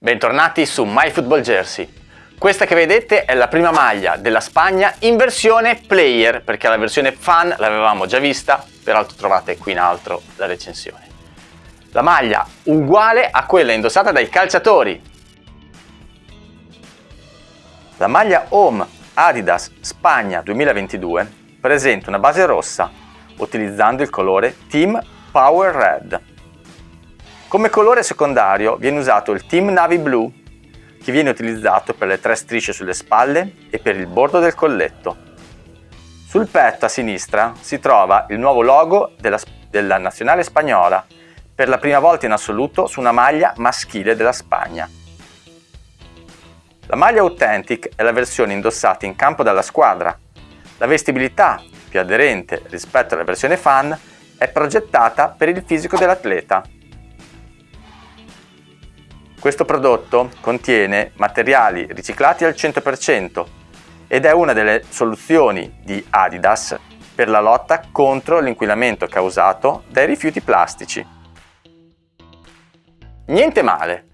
Bentornati su MyFootballJersey. Questa che vedete è la prima maglia della Spagna in versione player, perché la versione fan l'avevamo già vista, peraltro trovate qui in alto la recensione. La maglia uguale a quella indossata dai calciatori. La maglia Home Adidas Spagna 2022 presenta una base rossa, utilizzando il colore Team Power Red. Come colore secondario viene usato il Team Navy Blue, che viene utilizzato per le tre strisce sulle spalle e per il bordo del colletto. Sul petto a sinistra si trova il nuovo logo della, della nazionale spagnola, per la prima volta in assoluto su una maglia maschile della Spagna. La maglia Authentic è la versione indossata in campo dalla squadra. La vestibilità, più aderente rispetto alla versione fan, è progettata per il fisico dell'atleta questo prodotto contiene materiali riciclati al 100% ed è una delle soluzioni di Adidas per la lotta contro l'inquinamento causato dai rifiuti plastici. Niente male,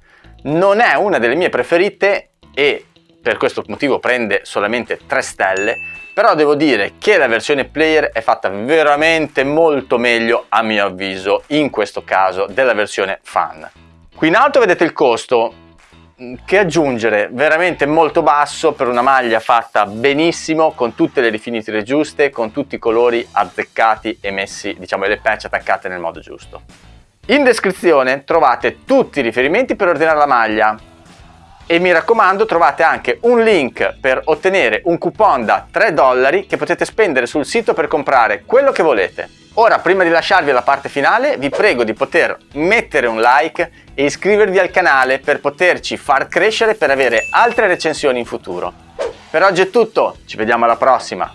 non è una delle mie preferite e per questo motivo prende solamente 3 stelle, però devo dire che la versione player è fatta veramente molto meglio a mio avviso in questo caso della versione fan. Qui in alto vedete il costo mm, che aggiungere veramente molto basso per una maglia fatta benissimo con tutte le rifiniture giuste con tutti i colori azzeccati e messi diciamo le patch attaccate nel modo giusto. In descrizione trovate tutti i riferimenti per ordinare la maglia e mi raccomando trovate anche un link per ottenere un coupon da 3 dollari che potete spendere sul sito per comprare quello che volete Ora, prima di lasciarvi alla parte finale, vi prego di poter mettere un like e iscrivervi al canale per poterci far crescere per avere altre recensioni in futuro. Per oggi è tutto, ci vediamo alla prossima!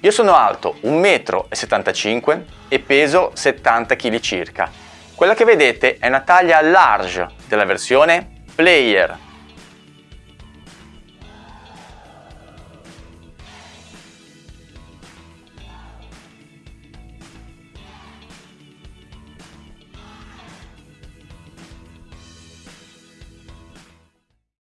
Io sono alto 1,75 m e peso 70 kg circa. Quella che vedete è una taglia large della versione Player